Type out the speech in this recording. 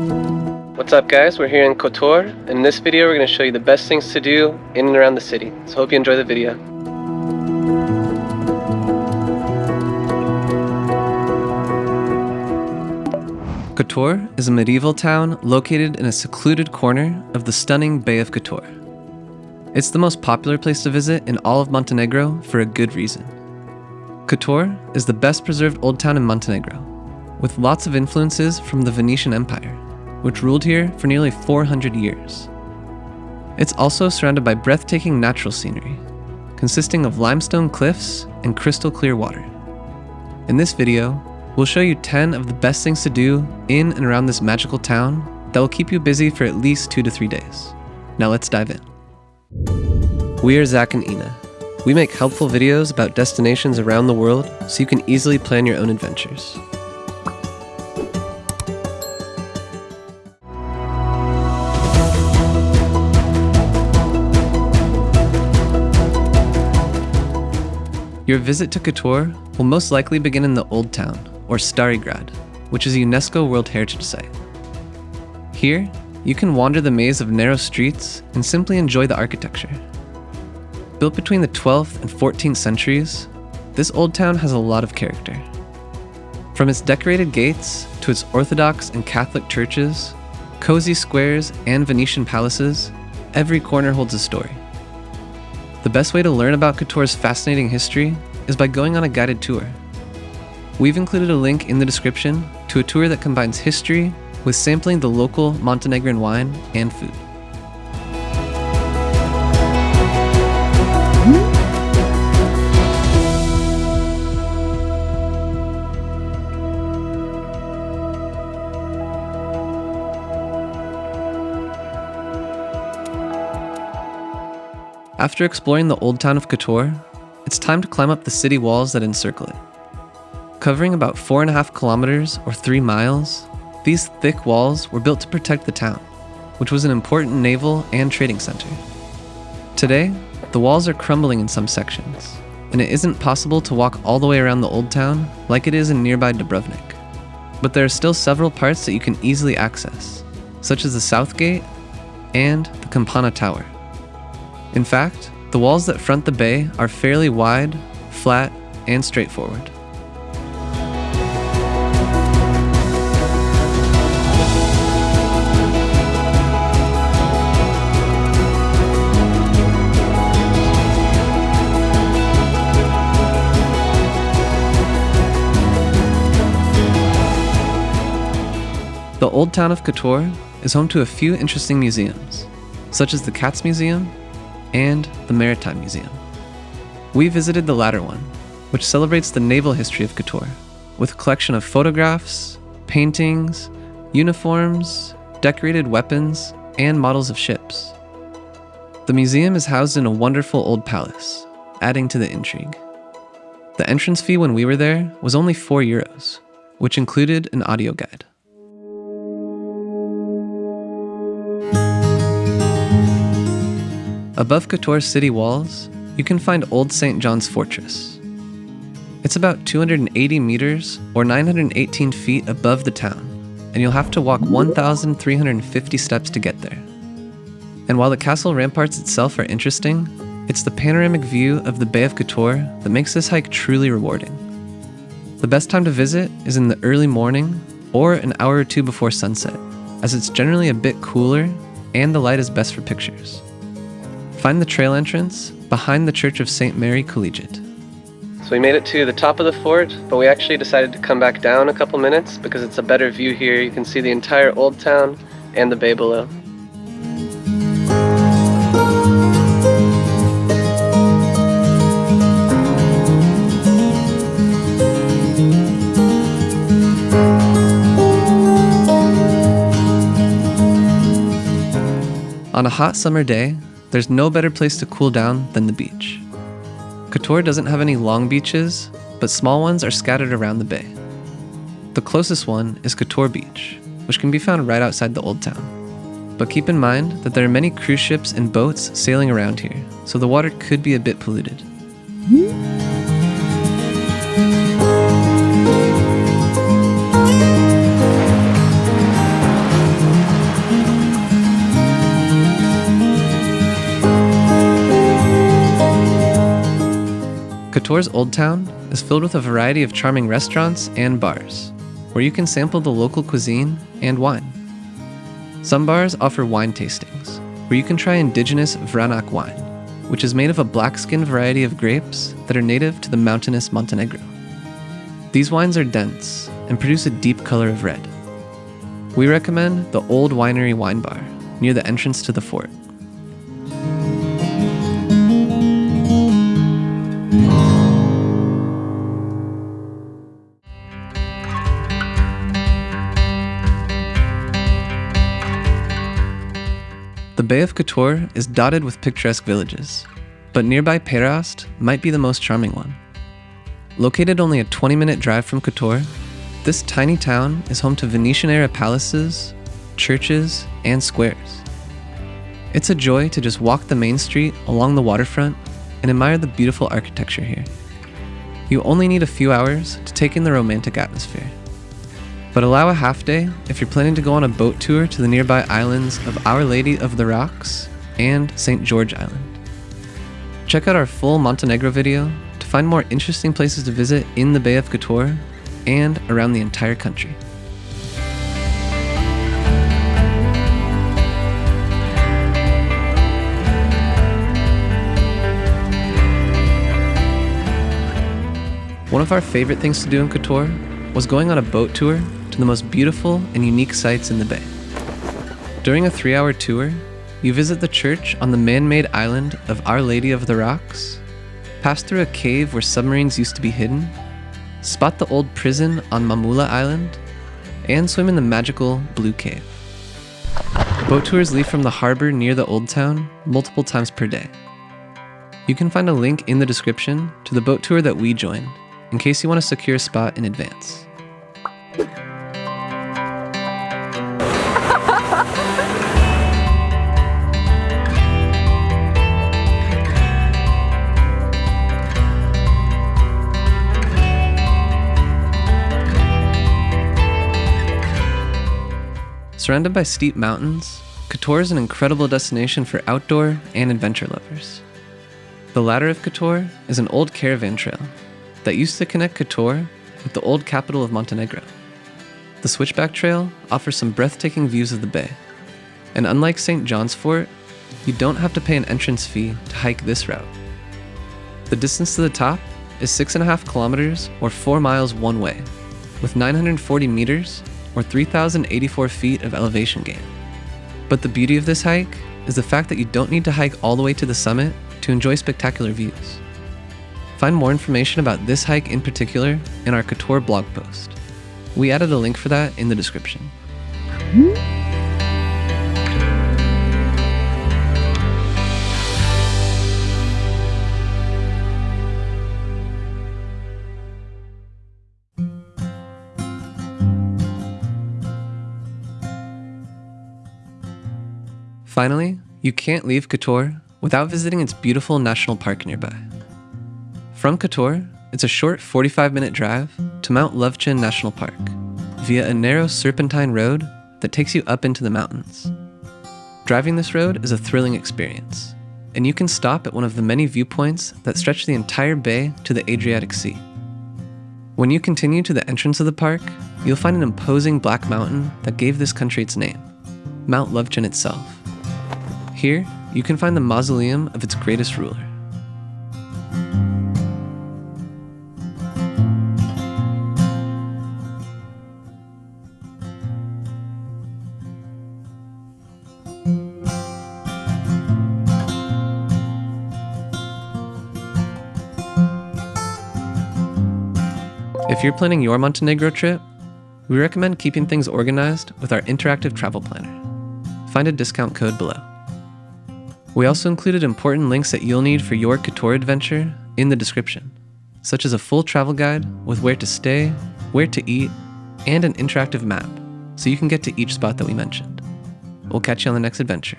What's up guys, we're here in Kotor. In this video we're going to show you the best things to do in and around the city. So hope you enjoy the video. Kotor is a medieval town located in a secluded corner of the stunning Bay of Kotor. It's the most popular place to visit in all of Montenegro for a good reason. Kotor is the best preserved old town in Montenegro, with lots of influences from the Venetian Empire, which ruled here for nearly 400 years. It's also surrounded by breathtaking natural scenery, consisting of limestone cliffs and crystal clear water. In this video, we'll show you 10 of the best things to do in and around this magical town that will keep you busy for at least 2 to 3 days. Now let's dive in. We are Zach and Ina. We make helpful videos about destinations around the world so you can easily plan your own adventures. Your visit to Kotor will most likely begin in the Old Town, or Stari Grad, which is a UNESCO World Heritage Site. Here, you can wander the maze of narrow streets and simply enjoy the architecture. Built between the 12th and 14th centuries, this old town has a lot of character. From its decorated gates to its Orthodox and Catholic churches, cozy squares, and Venetian palaces, every corner holds a story. The best way to learn about Kotor's fascinating history is by going on a guided tour. We've included a link in the description to a tour that combines history with sampling the local Montenegrin wine and food. After exploring the old town of Kotor, it's time to climb up the city walls that encircle it. Covering about four and a half kilometers or three miles, these thick walls were built to protect the town, which was an important naval and trading center. Today, the walls are crumbling in some sections, and it isn't possible to walk all the way around the old town like it is in nearby Dubrovnik. But there are still several parts that you can easily access, such as the South Gate and the Campana Tower. In fact, the walls that front the bay are fairly wide, flat, and straightforward. The old town of Kotor is home to a few interesting museums, such as the Cats Museum and the Maritime Museum. We visited the latter one, which celebrates the naval history of Kotor, with a collection of photographs, paintings, uniforms, decorated weapons, and models of ships. The museum is housed in a wonderful old palace, adding to the intrigue. The entrance fee when we were there was only 4 euros, which included an audio guide. Above Kotor's city walls, you can find Old St. John's Fortress. It's about 280 meters or 918 feet above the town, and you'll have to walk 1,350 steps to get there. And while the castle ramparts itself are interesting, it's the panoramic view of the Bay of Kotor that makes this hike truly rewarding. The best time to visit is in the early morning or an hour or two before sunset, as it's generally a bit cooler and the light is best for pictures. Find the trail entrance behind the Church of St. Mary Collegiate. So we made it to the top of the fort, but we actually decided to come back down a couple minutes because it's a better view here. You can see the entire old town and the bay below. On a hot summer day, there's no better place to cool down than the beach. Kotor doesn't have any long beaches, but small ones are scattered around the bay. The closest one is Kotor Beach, which can be found right outside the old town. But keep in mind that there are many cruise ships and boats sailing around here, so the water could be a bit polluted. Kotor's Old Town is filled with a variety of charming restaurants and bars, where you can sample the local cuisine and wine. Some bars offer wine tastings, where you can try indigenous Vranac wine, which is made of a black skin variety of grapes that are native to the mountainous Montenegro. These wines are dense and produce a deep color of red. We recommend the Old Winery Wine Bar near the entrance to the fort. The Bay of Kotor is dotted with picturesque villages, but nearby Perast might be the most charming one. Located only a 20 minute drive from Kotor, this tiny town is home to Venetian era palaces, churches, and squares. It's a joy to just walk the main street along the waterfront and admire the beautiful architecture here. You only need a few hours to take in the romantic atmosphere but allow a half day if you're planning to go on a boat tour to the nearby islands of Our Lady of the Rocks and St. George Island. Check out our full Montenegro video to find more interesting places to visit in the Bay of Kotor and around the entire country. One of our favorite things to do in Kotor was going on a boat tour to the most beautiful and unique sites in the bay. During a three hour tour, you visit the church on the man made island of Our Lady of the Rocks, pass through a cave where submarines used to be hidden, spot the old prison on Mamula Island, and swim in the magical Blue Cave. Boat tours leave from the harbor near the Old Town multiple times per day. You can find a link in the description to the boat tour that we joined in case you want to secure a spot in advance. Surrounded by steep mountains, Kotor is an incredible destination for outdoor and adventure lovers. The Ladder of Kotor is an old caravan trail that used to connect Kotor with the old capital of Montenegro. The Switchback Trail offers some breathtaking views of the bay, and unlike St. John's Fort, you don't have to pay an entrance fee to hike this route. The distance to the top is 6.5 kilometers or 4 miles one way, with 940 meters or 3,084 feet of elevation gain. But the beauty of this hike is the fact that you don't need to hike all the way to the summit to enjoy spectacular views. Find more information about this hike in particular in our Kotor blog post. We added a link for that in the description. Finally, you can't leave Kotor without visiting its beautiful national park nearby. From Kotor, it's a short 45 minute drive to Mount Lovćen National Park via a narrow serpentine road that takes you up into the mountains. Driving this road is a thrilling experience, and you can stop at one of the many viewpoints that stretch the entire bay to the Adriatic Sea. When you continue to the entrance of the park, you'll find an imposing black mountain that gave this country its name, Mount Lovćen itself. Here, you can find the mausoleum of its greatest ruler. If you're planning your Montenegro trip, we recommend keeping things organized with our interactive travel planner. Find a discount code below. We also included important links that you'll need for your Kotor adventure in the description, such as a full travel guide with where to stay, where to eat, and an interactive map so you can get to each spot that we mentioned. We'll catch you on the next adventure.